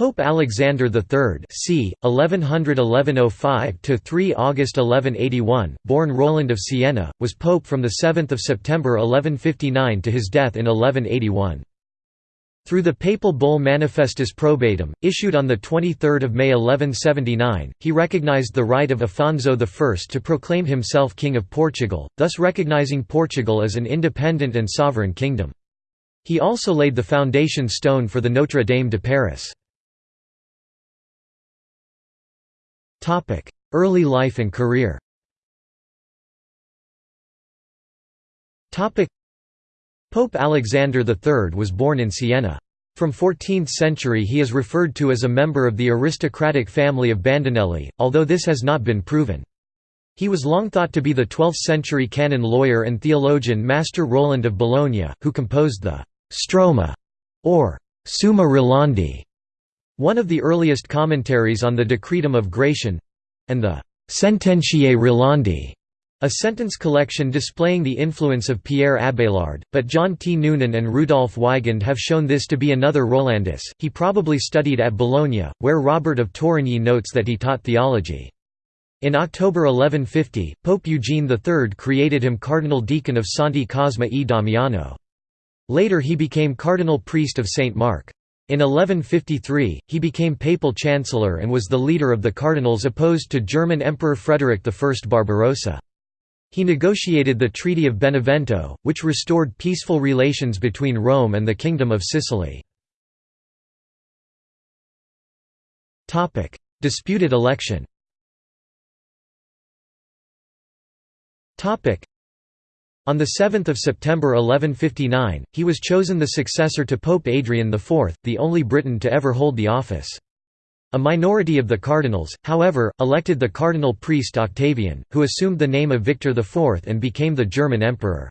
Pope Alexander III c. 1111–05–3 August 1181, born Roland of Siena, was pope from 7 September 1159 to his death in 1181. Through the papal bull Manifestis Probatum, issued on 23 May 1179, he recognized the right of Afonso I to proclaim himself King of Portugal, thus recognizing Portugal as an independent and sovereign kingdom. He also laid the foundation stone for the Notre Dame de Paris. Early life and career Topic: Pope Alexander III was born in Siena. From 14th century he is referred to as a member of the aristocratic family of Bandinelli, although this has not been proven. He was long thought to be the 12th-century canon lawyer and theologian Master Roland of Bologna, who composed the «Stroma» or «Summa Rolandi», one of the earliest commentaries on the Decretum of Gratian—and the «Sententiae Rolandi», a sentence collection displaying the influence of Pierre Abélard, but John T. Noonan and Rudolf Weigand have shown this to be another Rolandus. He probably studied at Bologna, where Robert of Torigny notes that he taught theology. In October 1150, Pope Eugene III created him Cardinal Deacon of Santi Cosma e Damiano. Later he became Cardinal Priest of St. Mark. In 1153, he became papal chancellor and was the leader of the cardinals opposed to German Emperor Frederick I Barbarossa. He negotiated the Treaty of Benevento, which restored peaceful relations between Rome and the Kingdom of Sicily. Disputed election on 7 September 1159, he was chosen the successor to Pope Adrian IV, the only Briton to ever hold the office. A minority of the cardinals, however, elected the cardinal priest Octavian, who assumed the name of Victor IV and became the German emperor's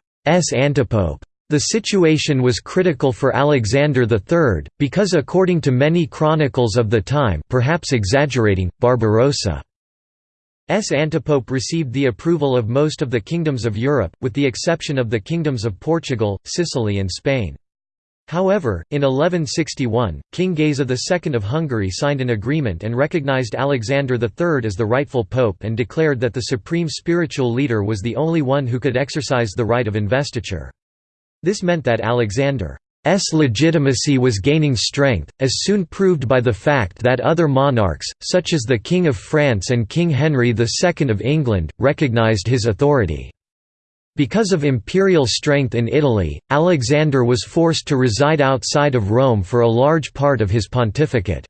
antipope. The situation was critical for Alexander III, because according to many chronicles of the time perhaps exaggerating, Barbarossa's antipope received the approval of most of the kingdoms of Europe, with the exception of the kingdoms of Portugal, Sicily and Spain. However, in 1161, King Geza II of Hungary signed an agreement and recognized Alexander III as the rightful pope and declared that the supreme spiritual leader was the only one who could exercise the right of investiture. This meant that Alexander's legitimacy was gaining strength, as soon proved by the fact that other monarchs, such as the King of France and King Henry II of England, recognized his authority. Because of imperial strength in Italy, Alexander was forced to reside outside of Rome for a large part of his pontificate.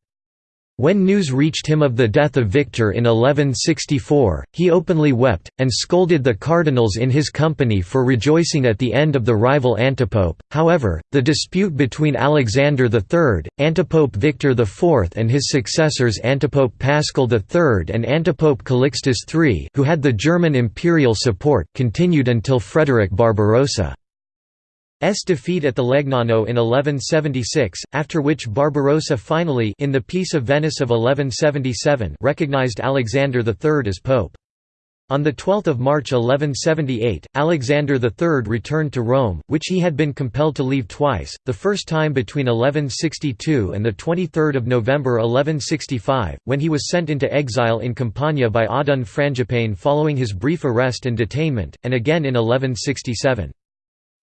When news reached him of the death of Victor in 1164, he openly wept, and scolded the cardinals in his company for rejoicing at the end of the rival antipope. However, the dispute between Alexander III, antipope Victor IV, and his successors antipope Paschal III and antipope Calixtus III, who had the German imperial support, continued until Frederick Barbarossa. S defeat at the Legnano in 1176, after which Barbarossa finally in the Peace of Venice of 1177 recognized Alexander III as pope. On 12 March 1178, Alexander III returned to Rome, which he had been compelled to leave twice, the first time between 1162 and 23 November 1165, when he was sent into exile in Campania by Oddone Frangipane following his brief arrest and detainment, and again in 1167.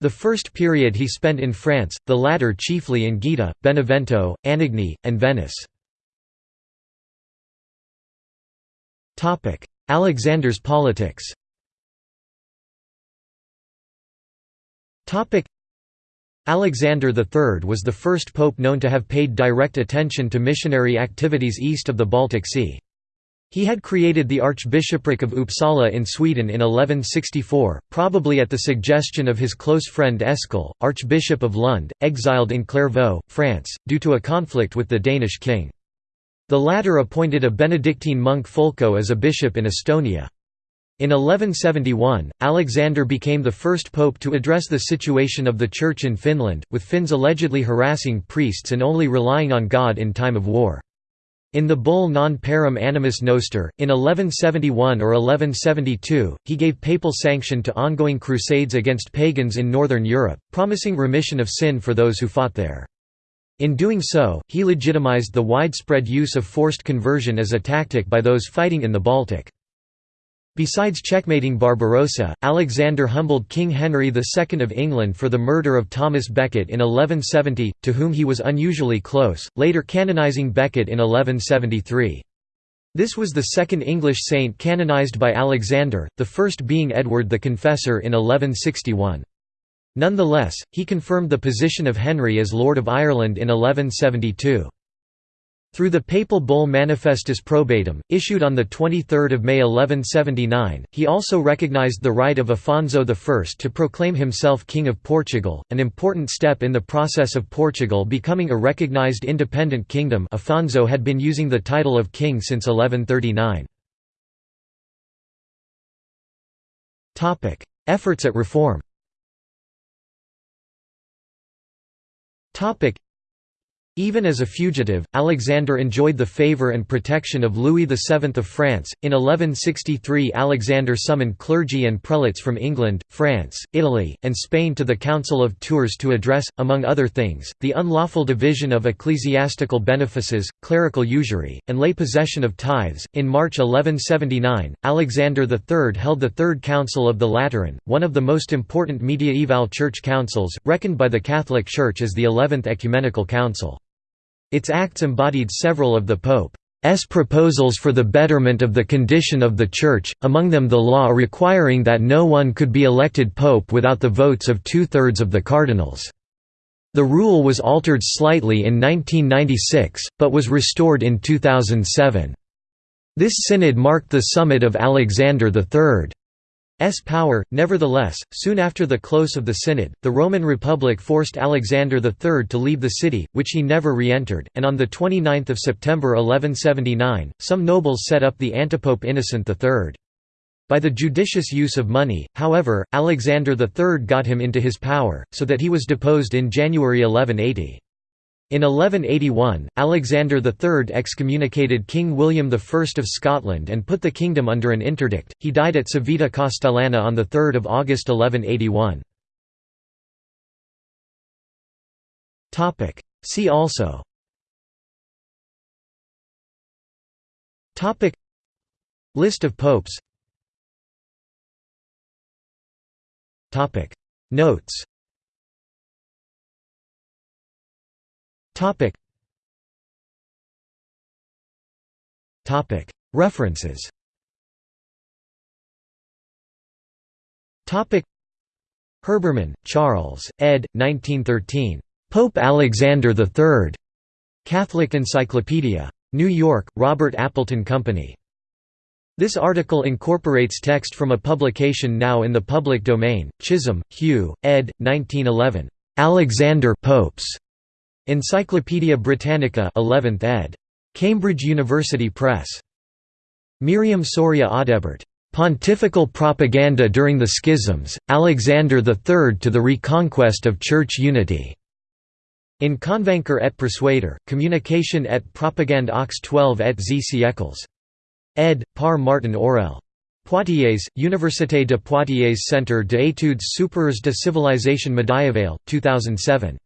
The first period he spent in France, the latter chiefly in Gaeta, Benevento, Anagni, and Venice. Alexander's politics Alexander III was the first pope known to have paid direct attention to missionary activities east of the Baltic Sea. He had created the Archbishopric of Uppsala in Sweden in 1164, probably at the suggestion of his close friend Eskil, Archbishop of Lund, exiled in Clairvaux, France, due to a conflict with the Danish king. The latter appointed a Benedictine monk Fulko as a bishop in Estonia. In 1171, Alexander became the first pope to address the situation of the Church in Finland, with Finns allegedly harassing priests and only relying on God in time of war. In the bull Non Parum Animus Noster, in 1171 or 1172, he gave papal sanction to ongoing crusades against pagans in northern Europe, promising remission of sin for those who fought there. In doing so, he legitimized the widespread use of forced conversion as a tactic by those fighting in the Baltic. Besides checkmating Barbarossa, Alexander humbled King Henry II of England for the murder of Thomas Becket in 1170, to whom he was unusually close, later canonizing Becket in 1173. This was the second English saint canonized by Alexander, the first being Edward the Confessor in 1161. Nonetheless, he confirmed the position of Henry as Lord of Ireland in 1172. Through the papal bull Manifestis Probatum, issued on 23 May 1179, he also recognized the right of Afonso I to proclaim himself King of Portugal, an important step in the process of Portugal becoming a recognized independent kingdom Afonso had been using the title of king since 1139. Efforts at reform Even as a fugitive, Alexander enjoyed the favour and protection of Louis VII of France. In 1163, Alexander summoned clergy and prelates from England, France, Italy, and Spain to the Council of Tours to address, among other things, the unlawful division of ecclesiastical benefices, clerical usury, and lay possession of tithes. In March 1179, Alexander III held the Third Council of the Lateran, one of the most important mediaeval church councils, reckoned by the Catholic Church as the Eleventh Ecumenical Council. Its acts embodied several of the Pope's proposals for the betterment of the condition of the Church, among them the law requiring that no one could be elected pope without the votes of two-thirds of the cardinals. The rule was altered slightly in 1996, but was restored in 2007. This synod marked the summit of Alexander III. S power. Nevertheless, soon after the close of the synod, the Roman Republic forced Alexander III to leave the city, which he never re-entered, and on 29 September 1179, some nobles set up the antipope Innocent III. By the judicious use of money, however, Alexander III got him into his power, so that he was deposed in January 1180. In 1181, Alexander III excommunicated King William I of Scotland and put the kingdom under an interdict. He died at Civita Castellana on 3 August 1181. See also. List of popes. Notes Topic. Topic. References. Topic. Herbermann, Charles, ed. 1913. Pope Alexander III. Catholic Encyclopedia. New York, Robert Appleton Company. This article incorporates text from a publication now in the public domain, Chisholm, Hugh, ed. 1911. Alexander Popes. Encyclopædia Britannica 11th ed. Cambridge University Press. Myriam Soria Audebert. Pontifical Propaganda During the Schisms, Alexander III to the Reconquest of Church Unity. In Convaincre et Persuader, Communication et Propagande aux 12 et z siècles. Ed. par Martin Aurell. Poitiers, Université de Poitiers Centre d'études supérieures de civilisation médiévale, 2007.